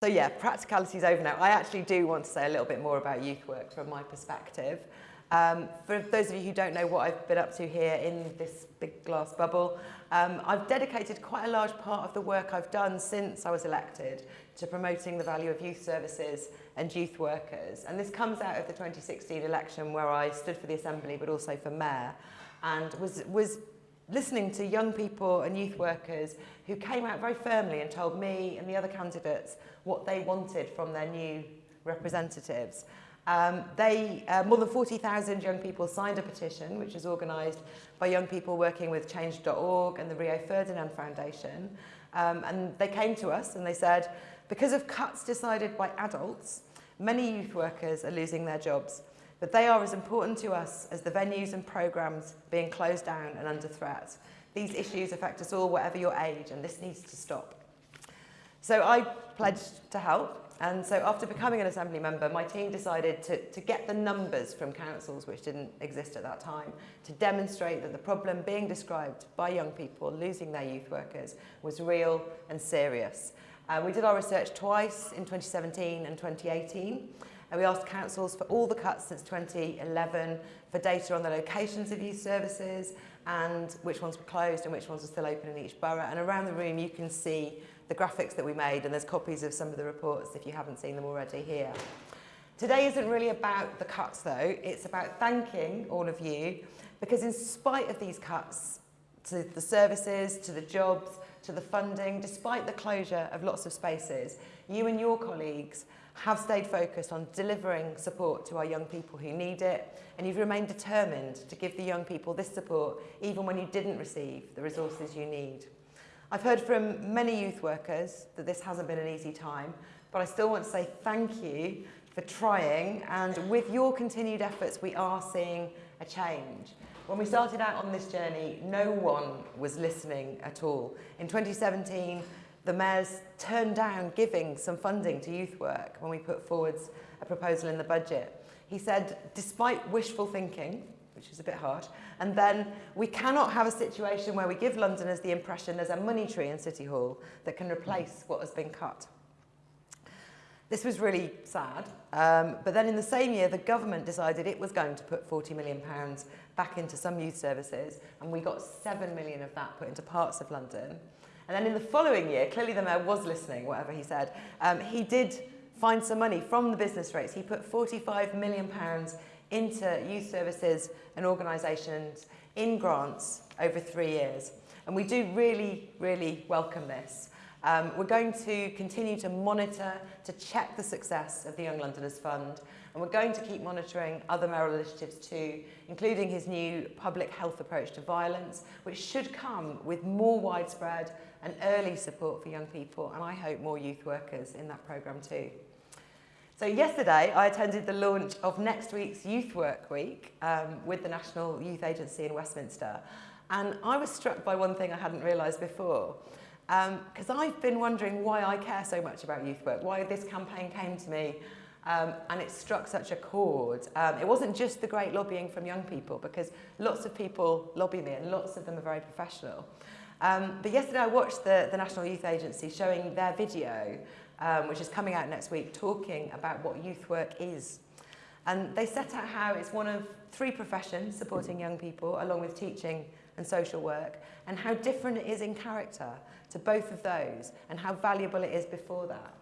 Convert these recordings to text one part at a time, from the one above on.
So yeah, practicality's over now. I actually do want to say a little bit more about youth work from my perspective. Um, for those of you who don't know what I've been up to here in this big glass bubble, um, I've dedicated quite a large part of the work I've done since I was elected to promoting the value of youth services and youth workers. And this comes out of the 2016 election where I stood for the Assembly but also for Mayor and was, was listening to young people and youth workers who came out very firmly and told me and the other candidates what they wanted from their new representatives. Um, they, uh, more than 40,000 young people signed a petition, which was organised by young people working with Change.org and the Rio Ferdinand Foundation. Um, and they came to us and they said, because of cuts decided by adults, many youth workers are losing their jobs. But they are as important to us as the venues and programmes being closed down and under threat. These issues affect us all, whatever your age, and this needs to stop. So I pledged to help. And so after becoming an Assembly member, my team decided to, to get the numbers from councils, which didn't exist at that time, to demonstrate that the problem being described by young people losing their youth workers was real and serious. Uh, we did our research twice in 2017 and 2018. And we asked councils for all the cuts since 2011 for data on the locations of youth services and which ones were closed and which ones were still open in each borough. And around the room you can see the graphics that we made and there's copies of some of the reports if you haven't seen them already here. Today isn't really about the cuts though, it's about thanking all of you because in spite of these cuts to the services, to the jobs, to the funding, despite the closure of lots of spaces, you and your colleagues have stayed focused on delivering support to our young people who need it and you've remained determined to give the young people this support even when you didn't receive the resources you need. I've heard from many youth workers that this hasn't been an easy time, but I still want to say thank you for trying and with your continued efforts we are seeing a change. When we started out on this journey, no one was listening at all. In 2017, the mayor's turned down giving some funding to youth work when we put forwards a proposal in the budget. He said, despite wishful thinking, which is a bit hard, and then we cannot have a situation where we give Londoners the impression there's a money tree in City Hall that can replace what has been cut. This was really sad, um, but then in the same year, the government decided it was going to put 40 million pounds back into some youth services, and we got 7 million of that put into parts of London. And then in the following year, clearly the mayor was listening, whatever he said, um, he did find some money from the business rates. He put 45 million pounds into youth services and organisations in grants over three years. And we do really, really welcome this. Um, we're going to continue to monitor, to check the success of the Young Londoners Fund, and we're going to keep monitoring other mayoral initiatives too, including his new public health approach to violence, which should come with more widespread and early support for young people, and I hope more youth workers in that programme too. So yesterday, I attended the launch of next week's Youth Work Week um, with the National Youth Agency in Westminster. And I was struck by one thing I hadn't realised before. Because um, I've been wondering why I care so much about youth work, why this campaign came to me um, and it struck such a chord. Um, it wasn't just the great lobbying from young people because lots of people lobby me and lots of them are very professional. Um, but yesterday I watched the, the National Youth Agency showing their video, um, which is coming out next week, talking about what youth work is. And they set out how it's one of three professions supporting young people, along with teaching and social work, and how different it is in character to both of those, and how valuable it is before that.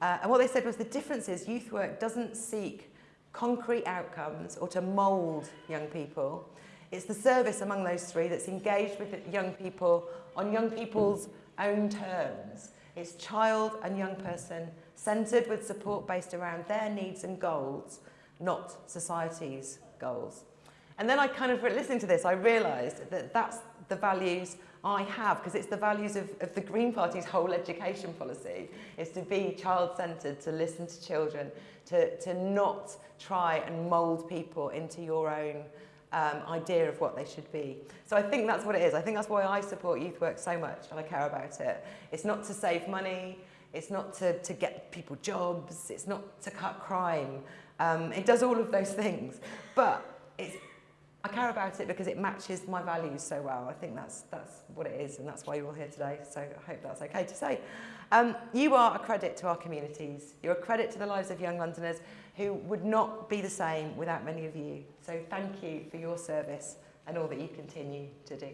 Uh, and what they said was the difference is youth work doesn't seek concrete outcomes or to mould young people. It's the service among those three that's engaged with young people on young people's own terms. It's child and young person centred with support based around their needs and goals, not society's goals. And then I kind of, listening to this, I realised that that's the values I have, because it's the values of, of the Green Party's whole education policy, is to be child-centred, to listen to children, to, to not try and mould people into your own um, idea of what they should be. So I think that's what it is. I think that's why I support youth work so much and I care about it. It's not to save money, it's not to, to get people jobs, it's not to cut crime. Um, it does all of those things, but it's I care about it because it matches my values so well. I think that's, that's what it is and that's why you're all here today. So I hope that's okay to say. Um, you are a credit to our communities. You're a credit to the lives of young Londoners who would not be the same without many of you. So thank you for your service and all that you continue to do.